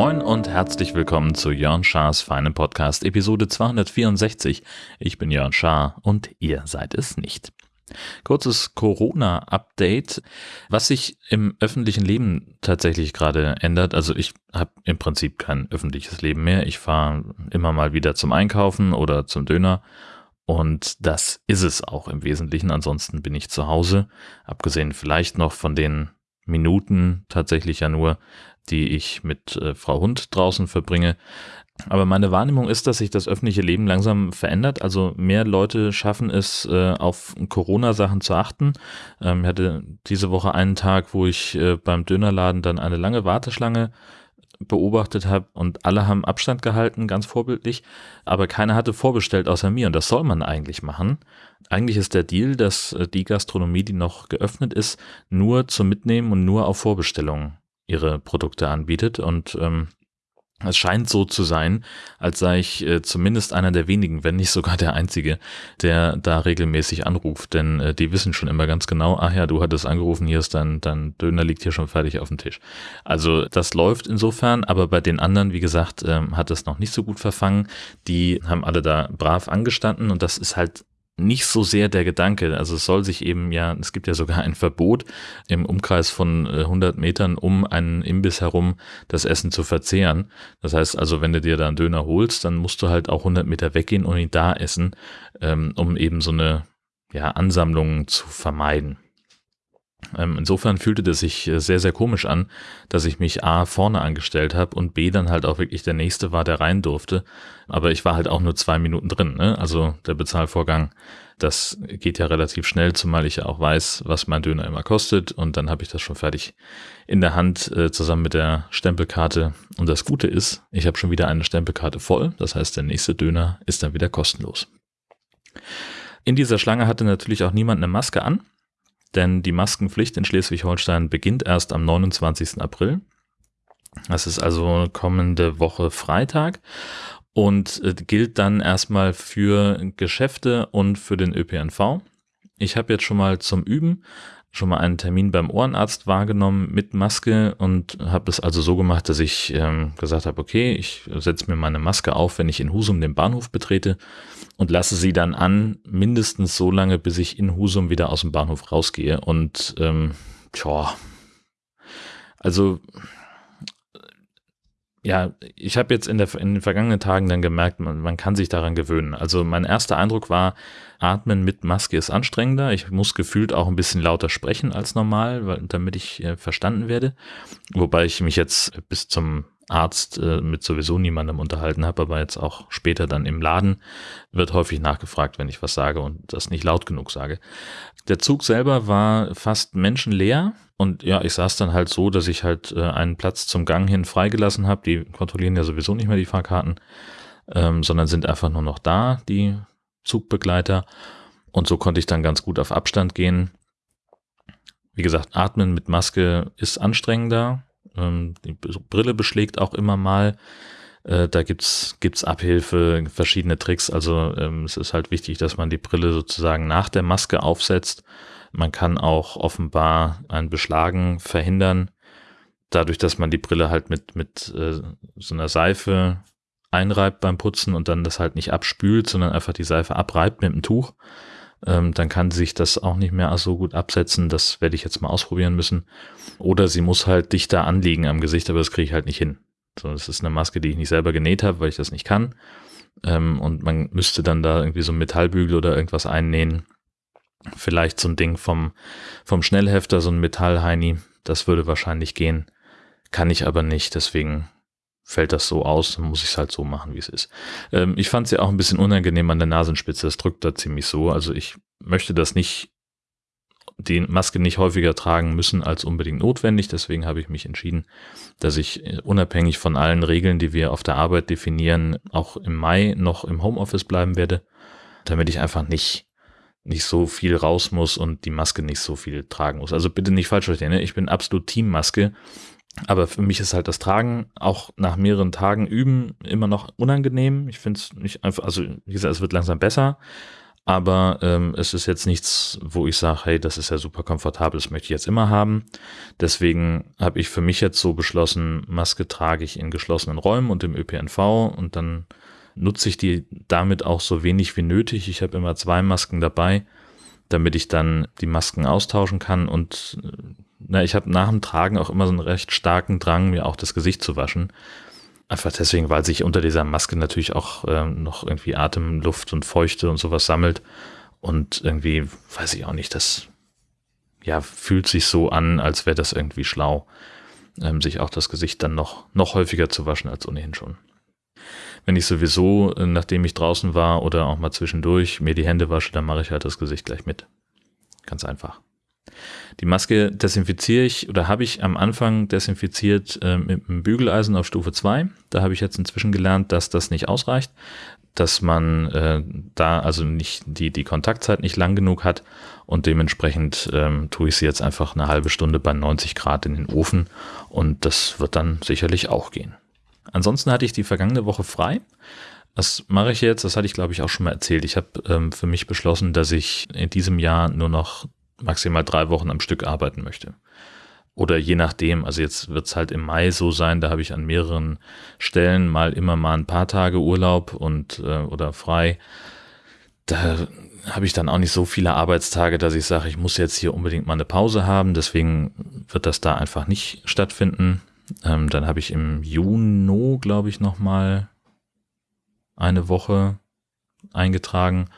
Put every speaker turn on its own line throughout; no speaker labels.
Moin und herzlich willkommen zu Jörn Schars feinem Podcast Episode 264. Ich bin Jörn Schaar und ihr seid es nicht. Kurzes Corona-Update, was sich im öffentlichen Leben tatsächlich gerade ändert. Also ich habe im Prinzip kein öffentliches Leben mehr. Ich fahre immer mal wieder zum Einkaufen oder zum Döner. Und das ist es auch im Wesentlichen. Ansonsten bin ich zu Hause. Abgesehen vielleicht noch von den Minuten tatsächlich ja nur, die ich mit äh, Frau Hund draußen verbringe. Aber meine Wahrnehmung ist, dass sich das öffentliche Leben langsam verändert. Also mehr Leute schaffen es, äh, auf Corona-Sachen zu achten. Ähm, ich hatte diese Woche einen Tag, wo ich äh, beim Dönerladen dann eine lange Warteschlange beobachtet habe und alle haben Abstand gehalten, ganz vorbildlich, aber keiner hatte vorbestellt außer mir und das soll man eigentlich machen. Eigentlich ist der Deal, dass äh, die Gastronomie, die noch geöffnet ist, nur zum Mitnehmen und nur auf Vorbestellung ihre Produkte anbietet und ähm, es scheint so zu sein, als sei ich äh, zumindest einer der wenigen, wenn nicht sogar der Einzige, der da regelmäßig anruft. Denn äh, die wissen schon immer ganz genau, ach ja, du hattest angerufen, hier ist dein, dein Döner liegt hier schon fertig auf dem Tisch. Also das läuft insofern, aber bei den anderen, wie gesagt, ähm, hat es noch nicht so gut verfangen. Die haben alle da brav angestanden und das ist halt nicht so sehr der Gedanke. Also es soll sich eben ja, es gibt ja sogar ein Verbot im Umkreis von 100 äh, Metern um einen Imbiss herum das Essen zu verzehren. Das heißt also, wenn du dir da einen Döner holst, dann musst du halt auch 100 Meter weggehen und ihn da essen, ähm, um eben so eine ja, Ansammlung zu vermeiden. Ähm, insofern fühlte das sich äh, sehr, sehr komisch an, dass ich mich A vorne angestellt habe und B dann halt auch wirklich der Nächste war, der rein durfte. Aber ich war halt auch nur zwei Minuten drin. Ne? Also der Bezahlvorgang, das geht ja relativ schnell, zumal ich ja auch weiß, was mein Döner immer kostet. Und dann habe ich das schon fertig in der Hand äh, zusammen mit der Stempelkarte. Und das Gute ist, ich habe schon wieder eine Stempelkarte voll. Das heißt, der nächste Döner ist dann wieder kostenlos. In dieser Schlange hatte natürlich auch niemand eine Maske an denn die Maskenpflicht in Schleswig-Holstein beginnt erst am 29. April. Das ist also kommende Woche Freitag und äh, gilt dann erstmal für Geschäfte und für den ÖPNV. Ich habe jetzt schon mal zum Üben schon mal einen Termin beim Ohrenarzt wahrgenommen mit Maske und habe es also so gemacht, dass ich ähm, gesagt habe, okay, ich setze mir meine Maske auf, wenn ich in Husum den Bahnhof betrete und lasse sie dann an, mindestens so lange, bis ich in Husum wieder aus dem Bahnhof rausgehe. Und ähm, tja, also ja, ich habe jetzt in, der, in den vergangenen Tagen dann gemerkt, man, man kann sich daran gewöhnen. Also mein erster Eindruck war, Atmen mit Maske ist anstrengender. Ich muss gefühlt auch ein bisschen lauter sprechen als normal, weil, damit ich äh, verstanden werde. Wobei ich mich jetzt bis zum Arzt äh, mit sowieso niemandem unterhalten habe, aber jetzt auch später dann im Laden wird häufig nachgefragt, wenn ich was sage und das nicht laut genug sage. Der Zug selber war fast menschenleer und ja, ich saß dann halt so, dass ich halt äh, einen Platz zum Gang hin freigelassen habe. Die kontrollieren ja sowieso nicht mehr die Fahrkarten, ähm, sondern sind einfach nur noch da, die Zugbegleiter. Und so konnte ich dann ganz gut auf Abstand gehen. Wie gesagt, atmen mit Maske ist anstrengender. Ähm, die Brille beschlägt auch immer mal. Äh, da gibt's gibt's Abhilfe, verschiedene Tricks. Also ähm, es ist halt wichtig, dass man die Brille sozusagen nach der Maske aufsetzt. Man kann auch offenbar ein Beschlagen verhindern, dadurch, dass man die Brille halt mit mit äh, so einer Seife einreibt beim Putzen und dann das halt nicht abspült, sondern einfach die Seife abreibt mit dem Tuch. Ähm, dann kann sich das auch nicht mehr so gut absetzen. Das werde ich jetzt mal ausprobieren müssen. Oder sie muss halt dichter anliegen am Gesicht, aber das kriege ich halt nicht hin. So, das ist eine Maske, die ich nicht selber genäht habe, weil ich das nicht kann. Ähm, und man müsste dann da irgendwie so ein Metallbügel oder irgendwas einnähen. Vielleicht so ein Ding vom, vom Schnellhefter, so ein Metallheini. Das würde wahrscheinlich gehen. Kann ich aber nicht, deswegen fällt das so aus, dann muss ich es halt so machen, wie es ist. Ähm, ich fand es ja auch ein bisschen unangenehm an der Nasenspitze, es drückt da ziemlich so. Also ich möchte das nicht, die Maske nicht häufiger tragen müssen als unbedingt notwendig. Deswegen habe ich mich entschieden, dass ich äh, unabhängig von allen Regeln, die wir auf der Arbeit definieren, auch im Mai noch im Homeoffice bleiben werde, damit ich einfach nicht nicht so viel raus muss und die Maske nicht so viel tragen muss. Also bitte nicht falsch verstehen, ne? ich bin absolut Teammaske Aber für mich ist halt das Tragen auch nach mehreren Tagen üben immer noch unangenehm. Ich finde es nicht einfach, also wie gesagt, es wird langsam besser, aber ähm, es ist jetzt nichts, wo ich sage, hey, das ist ja super komfortabel, das möchte ich jetzt immer haben. Deswegen habe ich für mich jetzt so beschlossen, Maske trage ich in geschlossenen Räumen und im ÖPNV und dann nutze ich die damit auch so wenig wie nötig. Ich habe immer zwei Masken dabei, damit ich dann die Masken austauschen kann und äh, na, ich habe nach dem Tragen auch immer so einen recht starken Drang, mir auch das Gesicht zu waschen. Einfach deswegen, weil sich unter dieser Maske natürlich auch ähm, noch irgendwie Atemluft und Feuchte und sowas sammelt. Und irgendwie, weiß ich auch nicht, das ja, fühlt sich so an, als wäre das irgendwie schlau, ähm, sich auch das Gesicht dann noch, noch häufiger zu waschen als ohnehin schon. Wenn ich sowieso, äh, nachdem ich draußen war oder auch mal zwischendurch mir die Hände wasche, dann mache ich halt das Gesicht gleich mit. Ganz einfach. Die Maske desinfiziere ich oder habe ich am Anfang desinfiziert äh, mit einem Bügeleisen auf Stufe 2. Da habe ich jetzt inzwischen gelernt, dass das nicht ausreicht, dass man äh, da also nicht die, die Kontaktzeit nicht lang genug hat und dementsprechend ähm, tue ich sie jetzt einfach eine halbe Stunde bei 90 Grad in den Ofen und das wird dann sicherlich auch gehen. Ansonsten hatte ich die vergangene Woche frei. Was mache ich jetzt? Das hatte ich, glaube ich, auch schon mal erzählt. Ich habe ähm, für mich beschlossen, dass ich in diesem Jahr nur noch maximal drei Wochen am Stück arbeiten möchte. Oder je nachdem, also jetzt wird es halt im Mai so sein, da habe ich an mehreren Stellen mal immer mal ein paar Tage Urlaub und äh, oder frei. Da habe ich dann auch nicht so viele Arbeitstage, dass ich sage, ich muss jetzt hier unbedingt mal eine Pause haben. Deswegen wird das da einfach nicht stattfinden. Ähm, dann habe ich im Juni, glaube ich, noch mal eine Woche eingetragen.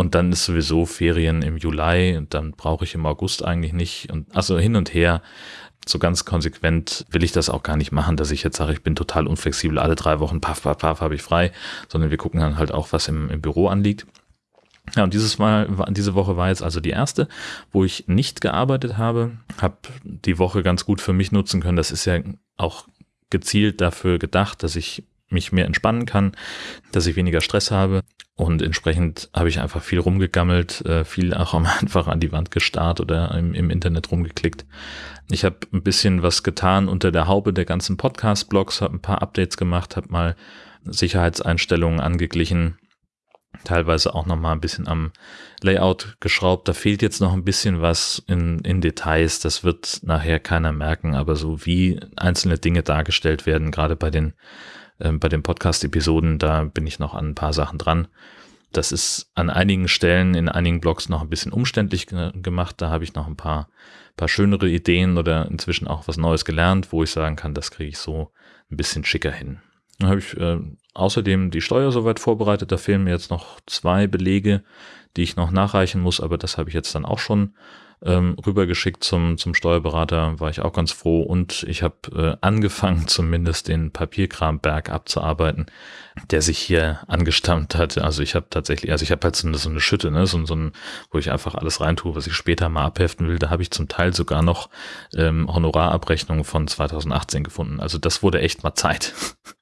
Und dann ist sowieso Ferien im Juli und dann brauche ich im August eigentlich nicht. Und also hin und her, so ganz konsequent will ich das auch gar nicht machen, dass ich jetzt sage, ich bin total unflexibel, alle drei Wochen, paff, paff, paff, habe ich frei, sondern wir gucken dann halt auch, was im, im Büro anliegt. Ja, und dieses Mal, diese Woche war jetzt also die erste, wo ich nicht gearbeitet habe, habe die Woche ganz gut für mich nutzen können. Das ist ja auch gezielt dafür gedacht, dass ich mich mehr entspannen kann, dass ich weniger Stress habe und entsprechend habe ich einfach viel rumgegammelt, äh, viel auch einfach an die Wand gestarrt oder im, im Internet rumgeklickt. Ich habe ein bisschen was getan unter der Haube der ganzen Podcast-Blogs, habe ein paar Updates gemacht, habe mal Sicherheitseinstellungen angeglichen, teilweise auch noch mal ein bisschen am Layout geschraubt. Da fehlt jetzt noch ein bisschen was in, in Details. Das wird nachher keiner merken, aber so wie einzelne Dinge dargestellt werden, gerade bei den ähm, bei den Podcast-Episoden, da bin ich noch an ein paar Sachen dran. Das ist an einigen Stellen in einigen Blogs noch ein bisschen umständlich ge gemacht. Da habe ich noch ein paar, paar schönere Ideen oder inzwischen auch was Neues gelernt, wo ich sagen kann, das kriege ich so ein bisschen schicker hin. Dann habe ich äh, außerdem die Steuer soweit vorbereitet. Da fehlen mir jetzt noch zwei Belege, die ich noch nachreichen muss, aber das habe ich jetzt dann auch schon ähm, rübergeschickt zum, zum Steuerberater, war ich auch ganz froh. Und ich habe äh, angefangen, zumindest den Papierkramberg abzuarbeiten, der sich hier angestammt hat. Also ich habe tatsächlich, also ich habe halt so eine, so eine Schütte, ne, so, so ein, wo ich einfach alles reintue, was ich später mal abheften will. Da habe ich zum Teil sogar noch ähm, Honorarabrechnungen von 2018 gefunden. Also das wurde echt mal Zeit.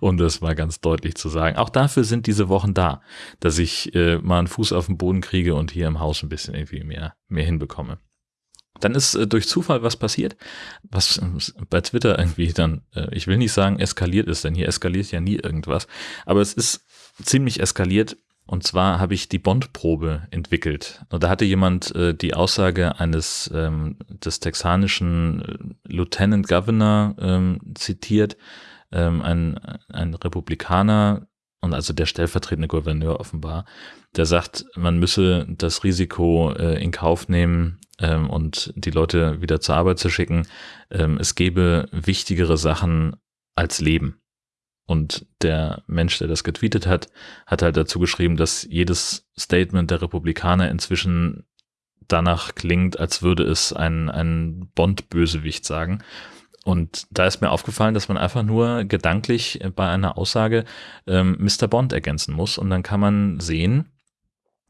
Und das war ganz deutlich zu sagen. Auch dafür sind diese Wochen da, dass ich äh, mal einen Fuß auf den Boden kriege und hier im Haus ein bisschen irgendwie mehr, mehr hinbekomme. Dann ist äh, durch Zufall was passiert, was äh, bei Twitter irgendwie dann, äh, ich will nicht sagen eskaliert ist, denn hier eskaliert ja nie irgendwas, aber es ist ziemlich eskaliert. Und zwar habe ich die Bondprobe entwickelt. Und da hatte jemand äh, die Aussage eines ähm, des texanischen äh, Lieutenant Governor ähm, zitiert, ähm, ein, ein Republikaner und also der stellvertretende Gouverneur offenbar, der sagt, man müsse das Risiko äh, in Kauf nehmen ähm, und die Leute wieder zur Arbeit zu schicken. Ähm, es gäbe wichtigere Sachen als Leben. Und der Mensch, der das getweetet hat, hat halt dazu geschrieben, dass jedes Statement der Republikaner inzwischen danach klingt, als würde es ein, ein Bond-Bösewicht sagen. Und da ist mir aufgefallen, dass man einfach nur gedanklich bei einer Aussage ähm, Mr. Bond ergänzen muss und dann kann man sehen,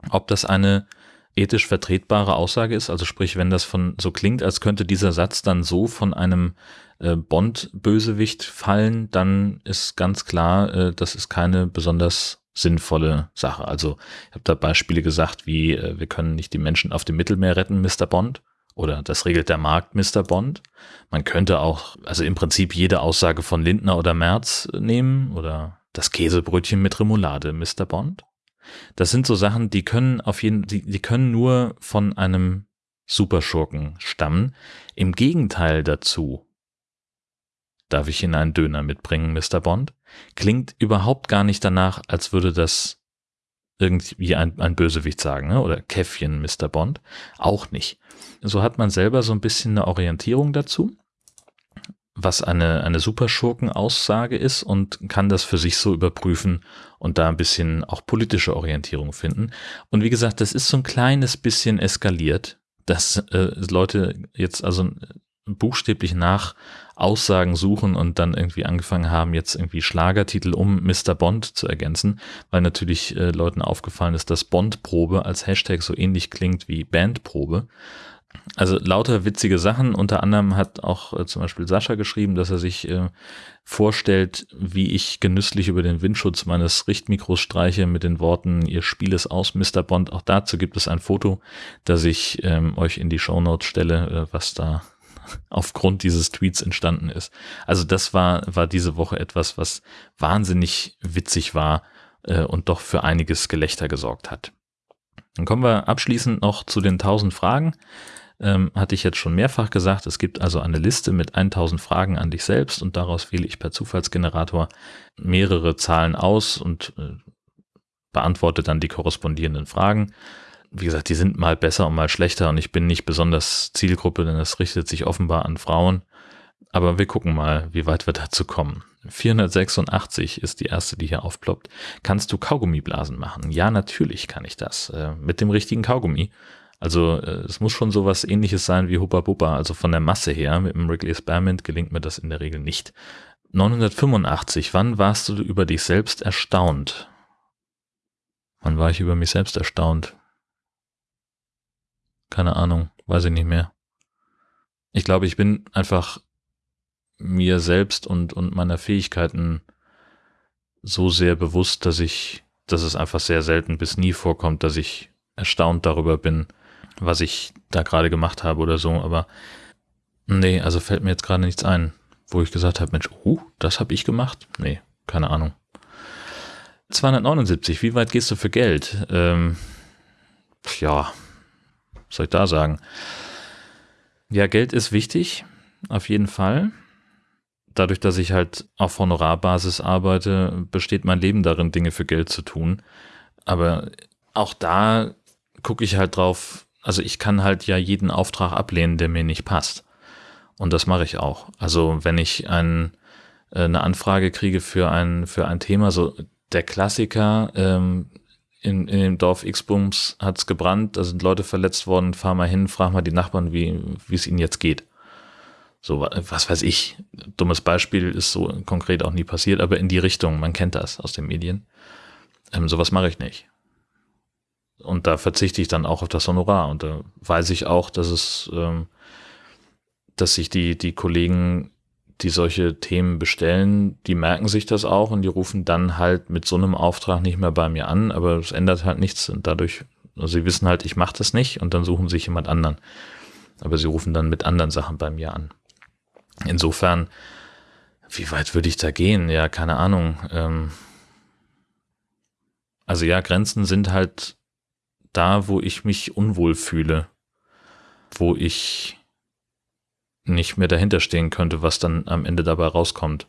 ob das eine ethisch vertretbare Aussage ist. Also sprich, wenn das von so klingt, als könnte dieser Satz dann so von einem äh, Bond-Bösewicht fallen, dann ist ganz klar, äh, das ist keine besonders sinnvolle Sache. Also ich habe da Beispiele gesagt, wie äh, wir können nicht die Menschen auf dem Mittelmeer retten, Mr. Bond oder das regelt der Markt, Mr. Bond. Man könnte auch, also im Prinzip jede Aussage von Lindner oder Merz nehmen oder das Käsebrötchen mit Remoulade, Mr. Bond. Das sind so Sachen, die können auf jeden, die, die können nur von einem Superschurken stammen. Im Gegenteil dazu, darf ich Ihnen einen Döner mitbringen, Mr. Bond, klingt überhaupt gar nicht danach, als würde das irgendwie ein, ein Bösewicht sagen, ne? oder Käffchen, Mr. Bond. Auch nicht. So hat man selber so ein bisschen eine Orientierung dazu, was eine, eine Superschurken-Aussage ist und kann das für sich so überprüfen und da ein bisschen auch politische Orientierung finden. Und wie gesagt, das ist so ein kleines bisschen eskaliert, dass äh, Leute jetzt also buchstäblich nach Aussagen suchen und dann irgendwie angefangen haben, jetzt irgendwie Schlagertitel um Mr. Bond zu ergänzen, weil natürlich äh, Leuten aufgefallen ist, dass Bond-Probe als Hashtag so ähnlich klingt wie Bandprobe. Also lauter witzige Sachen. Unter anderem hat auch äh, zum Beispiel Sascha geschrieben, dass er sich äh, vorstellt, wie ich genüsslich über den Windschutz meines Richtmikros streiche mit den Worten, ihr Spiel ist aus, Mr. Bond. Auch dazu gibt es ein Foto, das ich ähm, euch in die Shownotes stelle, äh, was da aufgrund dieses Tweets entstanden ist. Also das war, war diese Woche etwas, was wahnsinnig witzig war äh, und doch für einiges Gelächter gesorgt hat. Dann kommen wir abschließend noch zu den 1000 Fragen. Ähm, hatte ich jetzt schon mehrfach gesagt, es gibt also eine Liste mit 1000 Fragen an dich selbst und daraus wähle ich per Zufallsgenerator mehrere Zahlen aus und äh, beantworte dann die korrespondierenden Fragen wie gesagt, die sind mal besser und mal schlechter und ich bin nicht besonders Zielgruppe, denn es richtet sich offenbar an Frauen. Aber wir gucken mal, wie weit wir dazu kommen. 486 ist die erste, die hier aufploppt. Kannst du Kaugummiblasen machen? Ja, natürlich kann ich das. Äh, mit dem richtigen Kaugummi. Also äh, es muss schon sowas ähnliches sein wie Hubba Bubba. Also von der Masse her, mit dem Wrigley Spearmint gelingt mir das in der Regel nicht. 985. Wann warst du über dich selbst erstaunt? Wann war ich über mich selbst erstaunt? Keine Ahnung, weiß ich nicht mehr. Ich glaube, ich bin einfach mir selbst und, und meiner Fähigkeiten so sehr bewusst, dass ich, dass es einfach sehr selten bis nie vorkommt, dass ich erstaunt darüber bin, was ich da gerade gemacht habe oder so. Aber nee, also fällt mir jetzt gerade nichts ein, wo ich gesagt habe, Mensch, oh, das habe ich gemacht. Nee, keine Ahnung. 279, wie weit gehst du für Geld? Ähm, ja, was soll ich da sagen? Ja, Geld ist wichtig, auf jeden Fall. Dadurch, dass ich halt auf Honorarbasis arbeite, besteht mein Leben darin, Dinge für Geld zu tun. Aber auch da gucke ich halt drauf, also ich kann halt ja jeden Auftrag ablehnen, der mir nicht passt. Und das mache ich auch. Also wenn ich ein, äh, eine Anfrage kriege für ein, für ein Thema, so der Klassiker, ähm, in, in dem Dorf X-Bums hat es gebrannt, da sind Leute verletzt worden, fahr mal hin, frag mal die Nachbarn, wie wie es ihnen jetzt geht. So, was weiß ich. Dummes Beispiel ist so konkret auch nie passiert, aber in die Richtung, man kennt das aus den Medien. Ähm, sowas mache ich nicht. Und da verzichte ich dann auch auf das Honorar. Und da weiß ich auch, dass es, ähm, dass sich die, die Kollegen die solche Themen bestellen, die merken sich das auch und die rufen dann halt mit so einem Auftrag nicht mehr bei mir an, aber es ändert halt nichts und dadurch, also sie wissen halt, ich mache das nicht und dann suchen sich jemand anderen. Aber sie rufen dann mit anderen Sachen bei mir an. Insofern, wie weit würde ich da gehen? Ja, keine Ahnung. Ähm also ja, Grenzen sind halt da, wo ich mich unwohl fühle, wo ich nicht mehr dahinter stehen könnte, was dann am Ende dabei rauskommt.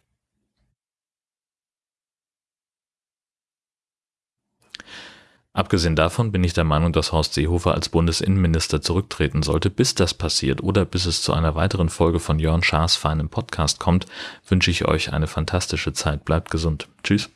Abgesehen davon bin ich der Meinung, dass Horst Seehofer als Bundesinnenminister zurücktreten sollte. Bis das passiert oder bis es zu einer weiteren Folge von Jörn Schaas feinem Podcast kommt, wünsche ich euch eine fantastische Zeit. Bleibt gesund. Tschüss.